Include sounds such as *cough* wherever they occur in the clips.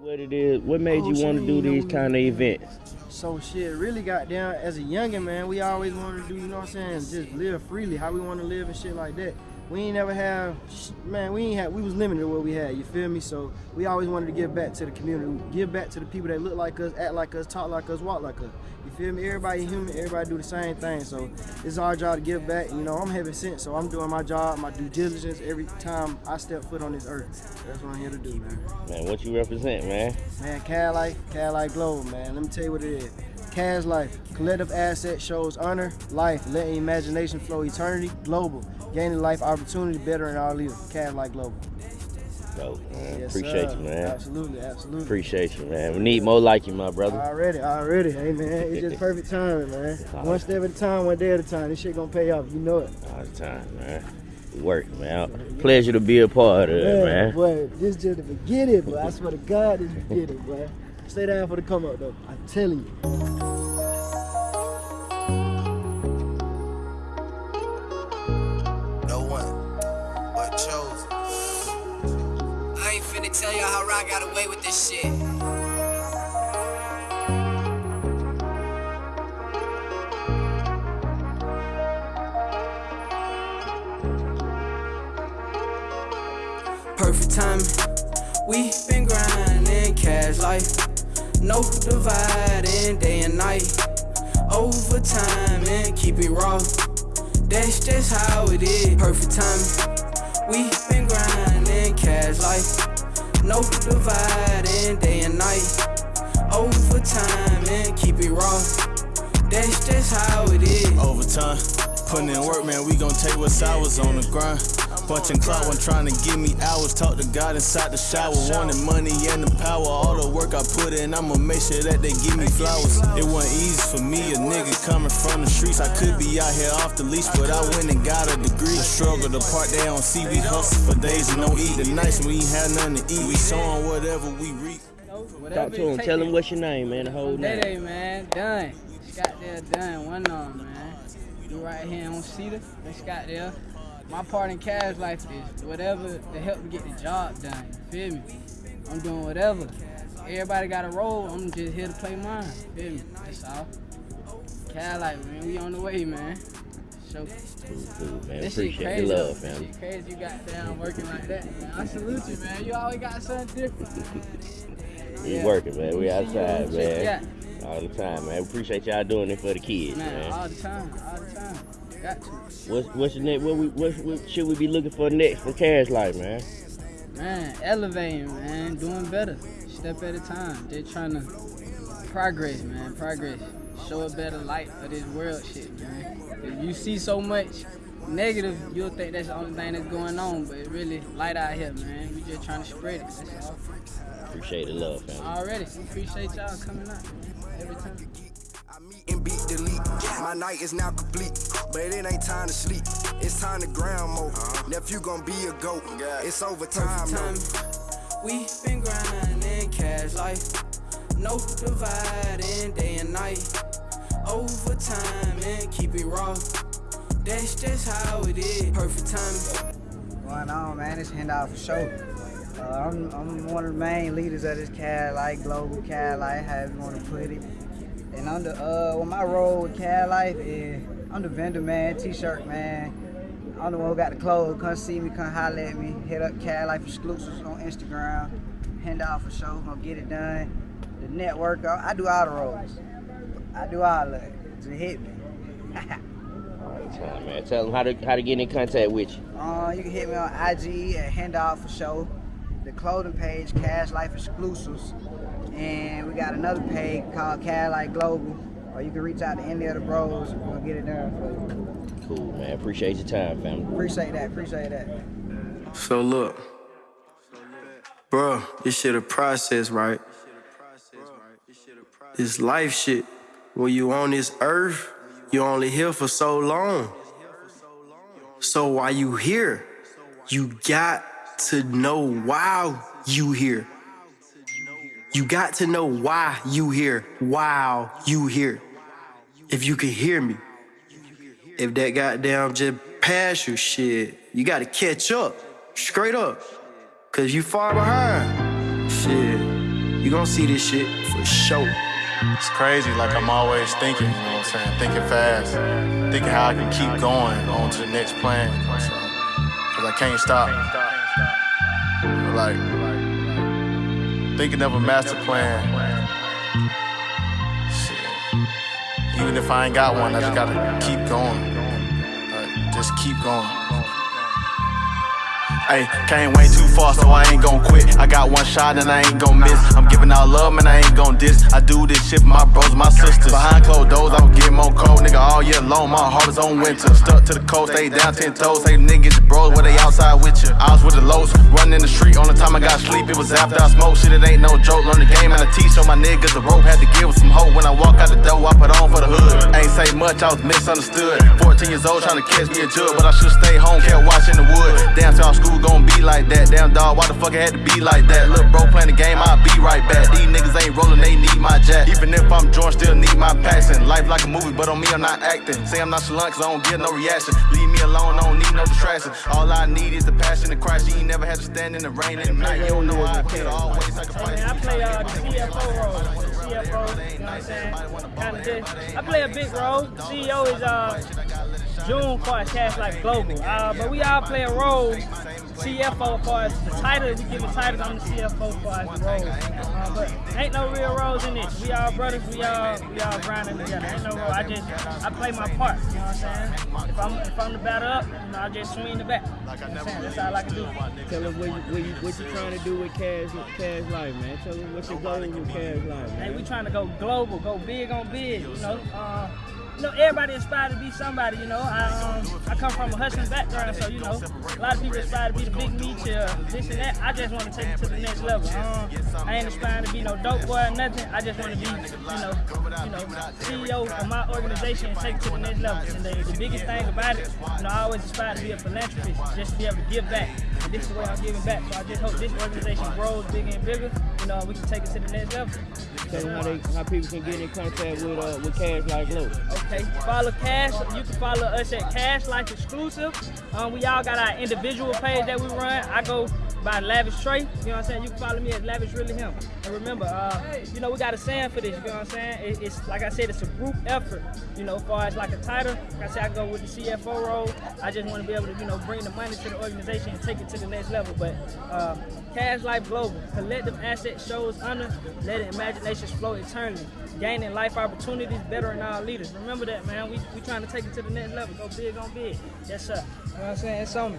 What it is? What made Oh, you want to do these kind of events? So shit, really got down as a youngin' man. We always wanted to do, you know what I'm saying, just live freely, how we want to live and shit like that. We ain't never have, man. We ain't had. We was limited to what we had. You feel me? So we always wanted to give back to the community, give back to the people that look like us, act like us, talk like us, walk like us. You feel me? Everybody human. Everybody do the same thing. So it's our job to give back. You know, I'm heaven sent, so I'm doing my job, my due diligence every time I step foot on this earth. That's what I'm here to do, man. Man, what you represent, man? Man, Cash Life, Cash Life Global, man. Let me tell you what it is. Cash Life, collective asset shows honor, life, letting imagination flow eternity, global, gaining life opportunity, bettering our leader. Cash Life Global. Dope, man. Yes, Appreciate sir. you, man. Absolutely, absolutely. Appreciate you, man. We need more like you, my brother. Already, already. Hey, man, it's just perfect timing, man. *laughs* One step at a time, one day at a time. This shit gonna pay off. You know it. All the time, man. Work, man. Pleasure to be a part of it, man. boy, this just the beginning, but I swear to God, this the *laughs* beginning, boy. Stay down for the come up, though. I'm telling you. Y'all how got away with this shit. Perfect timing. We been grinding cash life. No dividing day and night. Overtime and keep it raw. That's just how it is. Perfect timing. No dividing day and night. Overtime and keep it raw. That's just how it is. Overtime. Putting in work, man, we gon' take what's ours on the grind. Bunching clout, one trying to give me hours. Talk to God inside the shower. Wanting money and the power. All the work I put in, I'ma make sure that they give me flowers. It wasn't easy for me, a nigga coming from the streets. I could be out here off the leash, but I went and got a degree. The struggle, the part they don't see. We hustle for days and don't eat. The nights we ain't had nothing to eat. We sowing whatever we reap. Talk to him. Tell him what's your name, man. The whole Day name. Day, man. Done. Scott there, done. One on, man. You right here on Cedar. That's Scott there. My part in Cash Life is whatever to help me get the job done. You feel me? I'm doing whatever. Everybody got a role. I'm just here to play mine. Feel me? That's all. Cash Life, man. We on the way, man. So, Cool, man. this shit Appreciate crazy. the love, This shit crazy you got down working like that, man. I salute you, man. You always got something different. We Yeah. working, man. We outside, shit, man. All the time, man. Appreciate y'all doing it for the kids, Man, man. all the time, all the time. What's what's your next? What we what, what should we be looking for next for Cash Life, man? Man, elevating, man, doing better, step at a time. Just trying to progress, man, progress. Show a better light for this world shit, man. If you see so much negative, you'll think that's the only thing that's going on, but it really light out here, man. We just trying to spread it. That's all. Appreciate the love, fam. Already, we appreciate y'all coming out, man, every time. I meet and beat delete. My night is now complete, but it ain't time to sleep. It's time to ground mode. Nephew gon' be a goat. It's overtime, time. though. We been grinding cash life. No dividing day and night. Overtime and keep it raw. That's just how it is. Perfect timing. going on, man? It's handout for sure. Uh, I'm, I'm one of the main leaders of this Cash Life, Global Cash Life, however you want to put it. And under uh, well, my role with Cash Life is I'm the vendor man, t-shirt man. I'm the one who got the clothes. Come see me, come holler at me. Hit up Cash Life exclusives on Instagram. Handout for show, gonna get it done. The network, I, I do all the roles. I do all of it. Just hit me. *laughs* All the time, man. Tell them how to how to get in contact with you. Uh, you can hit me on IG at Handout for Show, the clothing page, Cash Life Exclusives, and we got another page called Cash Life Global, or you can reach out to any of the bros. We'll get it done for you. Cool, man. Appreciate your time, fam. Appreciate that. Appreciate that. So look, bro, this shit a process, right? This life shit. When you on this earth, you only here for so long. So while you here, you got to know why you here. You got to know why you here. Wow, you here. If you can hear me. If that goddamn just pass you shit, you gotta catch up. Straight up. Cause you far behind. Shit. You gonna see this shit for sure. It's crazy, like I'm always thinking, you know what I'm saying? Thinking fast, thinking how I can keep going on to the next plan. Cause I can't stop. But like, thinking of a master plan. Shit. Even if I ain't got one, I just gotta keep going. Like, just keep going. Hey, came way too far, so I ain't gon' quit. I got one shot and I ain't gon' miss. I'm giving out love, man, I ain't gon' diss. I do this shit for my bros, my sisters. Behind closed doors, I'm getting more cold, nigga, all year long. My heart is on winter. Stuck to the coast, stay down ten toes. Say niggas, bros, where they outside with you. I was with the lows, running in the street. On the time I got sleep, it was after I smoked. Shit, it ain't no joke. Learn the game and I teach. So my niggas the rope had to give with some hope. When I walk out the door, I put on for the hood. Ain't say much, I was misunderstood. 14 years old, trying to catch me a jug, but I should stay home, kept watching the wood. Damn, till school gon' be like that. Damn dog, why the fuck it had to be like that? Look, bro, playing the game, I'll be right back. These niggas ain't rolling, they need my jack. Even if I'm drunk, still need my passion. Life like a movie, but on me, I'm not acting. Say I'm not nonchalant, cause I don't get no reaction. Leave me alone, I don't need no distraction. All I need is the passion and Christ. You ain't never had to stand in the rain at night. You don't know I feel, always sacrifice. I play uh, the CFO role. CFO, you know what I'm saying? Kind of I play a big role. CEO is uh, June for Cash Life Global. Uh, but we all play a role. CFO for us, the title, we give the titles on the CFO for us, the role. Uh, but ain't no real roles in this. We all brothers, we all we all grinding together. Ain't no role. I just I play my part. You know what I'm saying? If I'm if I'm the batter up, you know, I just swing the bat. You know what I'm saying? That's all I can do. Tell them what you, what you, what you trying to do with Cash, Cash Life, man. Tell them what's your goal with Cash Life, Hey, man. we trying to go global, go big on big. You know, uh, you know, everybody aspire to be somebody. You know, I um, I come from a hustling background, so you know, a lot of people aspire to be the big me to this and that. I just want to take it to the next level. Um, I ain't aspiring to be no dope boy or nothing. I just want to be, you know, you know, CEO of my organization and take it to the next level. And the, the biggest thing about it, you know, I always aspire to be a philanthropist, just to be able to give back. And this is the way I'm giving back. So I just hope this organization grows bigger and bigger. You know, we can take it to the next level. Tell them how, they, how people can get in contact with uh, with Cash Life Global. Okay, follow Cash. You can follow us at Cash Life Exclusive. Um, we all got our individual page that we run. I go by Lavish Trey. You know what I'm saying? You can follow me at Lavish Really Him. And remember, uh, you know, we got a saying for this. You know what I'm saying? It, it's like I said, it's a group effort. You know, as far as like a title, like I said, I go with the CFO role. I just want to be able to, you know, bring the money to the organization and take it to the next level. But uh, Cash Life Global, collective asset shows honor, letting imaginations flow eternally, gaining life opportunities, bettering our leaders. Remember that, man. We we trying to take it to the next level. Go big on big. Yes, sir. You know what I'm saying? It's on me.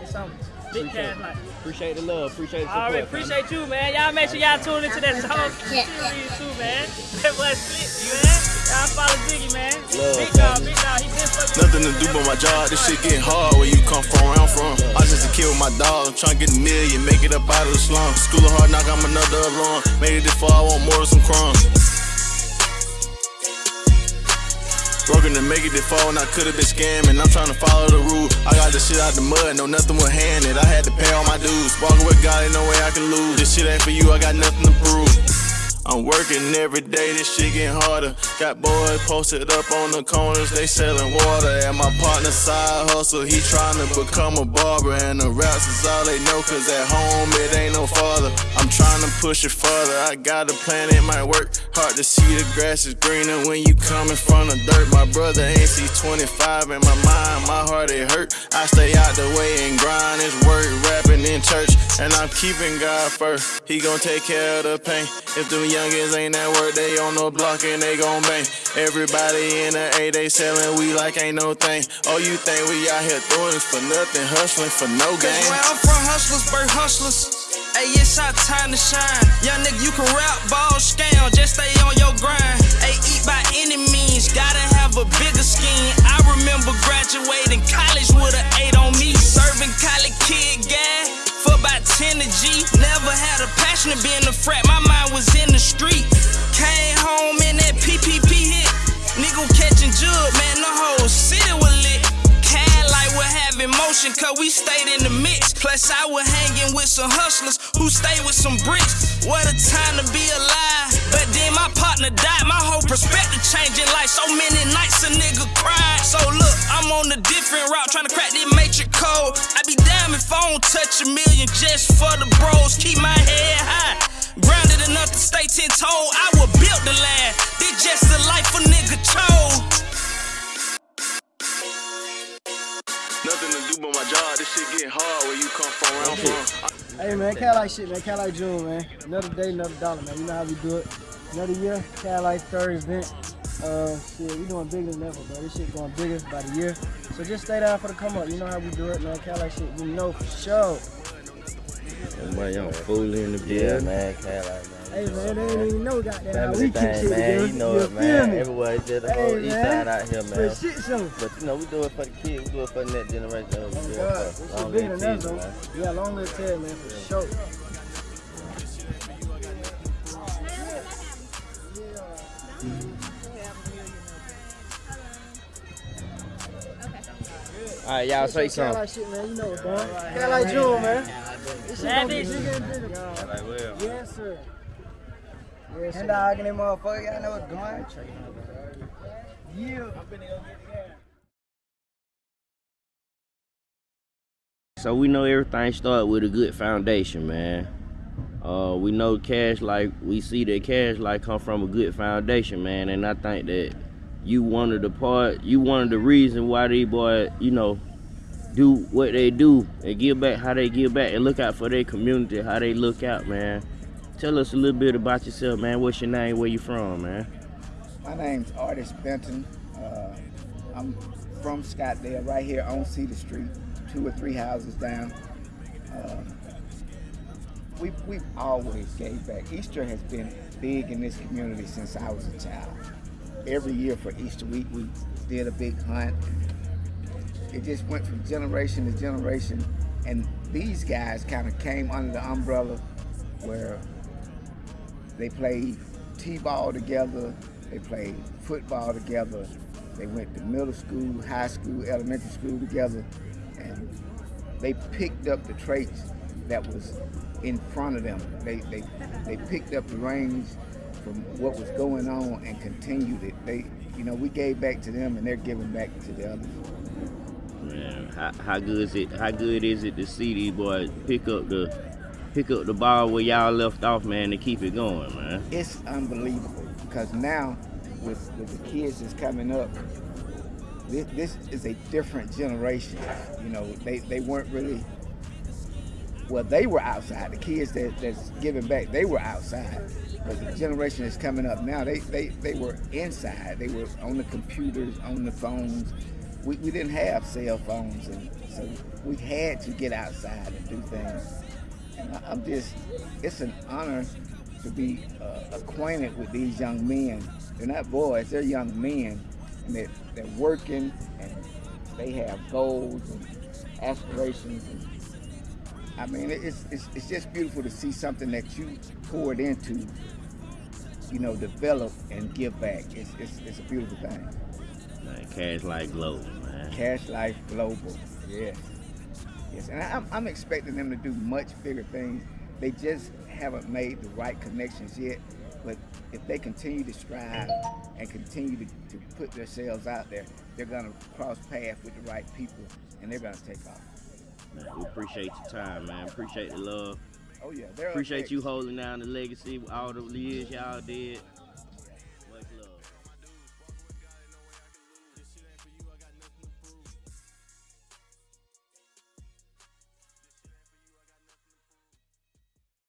It's on me. Big Cash Life. Appreciate the love. Appreciate the All support. right, man. appreciate you, man. Y'all make sure y'all tune into that song series too, man. That was slick, man. Y'all follow Ziggy, man. Big dog, big dog. He been fucking. Nothing to do but my job. This shit getting hard where you come from, where I'm from. I just a kid with my dog. I'm trying to get a million, make it up out of the slum. School of hard knock, I'm another alarm. Made it this far, I want more of some crumbs. Broken to make it far when I could've been scamming. I'm trying to follow the rule. I got this shit out the mud, no nothing was handed. I had to pay all my dues. Walking with God, ain't no way I can lose. This shit ain't for you, I got nothing to prove. I'm working every day, this shit getting harder. Got boys posted up on the corners, they selling water. And my partner side hustle, he trying to become a barber. And the raps is all they know, cause at home it ain't no father. I'm trying to push it further, I got a plan, it might work. Hard to see the grass is greener when you coming from the dirt. My brother ain't see 25 in my mind, my heart it hurt. I stay out the way and grind, it's work, rapping in church. And I'm keeping God first, he gon' take care of the pain. If them youngins ain't at work, they on the block and they gon' bang. Everybody in the A, they selling we like ain't no thing. Oh, you think we out here doing this for nothing, hustling for no Cause where I'm from, hustlers, birth hustlers. Hey, it's our time to shine. Young nigga, you can rap, ball, scam, just stay on your grind. Hey, eat by any means, gotta have a bigger scheme. I remember graduating college with an eight on me. Serving college kid gas for about 10 to G. Passion to be in the frat, my mind was in the street. Came home in that PPP hit. Nigga catching jug, man, the whole city was lit. Have emotion, cause we stayed in the mix. Plus, I was hanging with some hustlers who stayed with some bricks. What a time to be alive. But then my partner died, my whole perspective changing like so many nights a nigga cried. So look, I'm on a different route, trying to crack this matrix code. I be damn if I don't touch a million just for the bros. Keep my head high. Grounded enough to stay ten toe. I will build the land. This just the life nigga shit getting hard where you come from, where I'm from. Hey man, Cash Life shit, man. Cash Life June, man. Another day, another dollar, man. You know how we do it. Another year, Cash Life third event. Uh, shit, we doing bigger than ever, bro. This shit going bigger by the year. So just stay down for the come up. You know how we do it, man. Cash Life shit, we know for sure. Man, y'all fooling in the Yeah, building. man, Caroline, man. Hey man, they ain't even know goddamn how Family we kick thing, shit man. together. You know it, feel man. me? Everywhere, it's just the Hey, whole east man. side out here, For man. a shit show. But you know, we do it for the kids. We do it for the next generation. We do it God, for this long shit bigger live than kids, though. man. We got long live tail, man, for sure. All right, y'all say Cat something. Life shit, man. You know it, bro. Cash Life June, man. This shit gonna get Lavish. bigger and bigger. Like, well. Yes, sir. Yes, And sir. dog and motherfucker, y'all know what's going. Yeah. So we know everything start with a good foundation, man. Uh, we know cash life we see that cash life come from a good foundation, man, and I think that you one of the part, you one of the reason why these boys, you know, do what they do and give back how they give back and look out for their community, how they look out, man. Tell us a little bit about yourself, man. What's your name? Where you from, man? My name's Artist Benton. Uh, I'm from Scottsdale, right here on Cedar Street, two or three houses down. Uh, we, we've always gave back. Easter has been big in this community since I was a child. Every year for Easter week, we did a big hunt. It just went from generation to generation. And these guys kind of came under the umbrella where they played t-ball together, they played football together, they went to middle school, high school, elementary school together, and they picked up the traits that was in front of them. They, they, they picked up the reins from what was going on and continued it. They, you know, we gave back to them and they're giving back to the others. Man, how, how good is it? How good is it to see these boys pick up the pick up the ball where y'all left off, man, to keep it going, man? It's unbelievable because now with, with the kids that's coming up, this, this is a different generation. You know, they, they weren't really, well, they were outside. The kids that, that's giving back, they were outside. But the generation that's coming up now, they, they, they were inside. They were on the computers, on the phones. We, we didn't have cell phones, and so we had to get outside and do things. I'm just, it's an honor to be uh, acquainted with these young men. They're not boys, they're young men. And they're, they're working and they have goals and aspirations. And, I mean, it's, it's, it's just beautiful to see something that you poured into, you know, develop and give back. It's, it's, it's a beautiful thing. Man, cash life global, man. Cash Life Global, yes. Yes, and I'm, I'm expecting them to do much bigger things. They just haven't made the right connections yet. But if they continue to strive and continue to, to put themselves out there, they're gonna cross paths with the right people and they're gonna take off. Man, we appreciate your time, man. Appreciate the love. Oh yeah, Appreciate you holding down the legacy with all the years y'all did.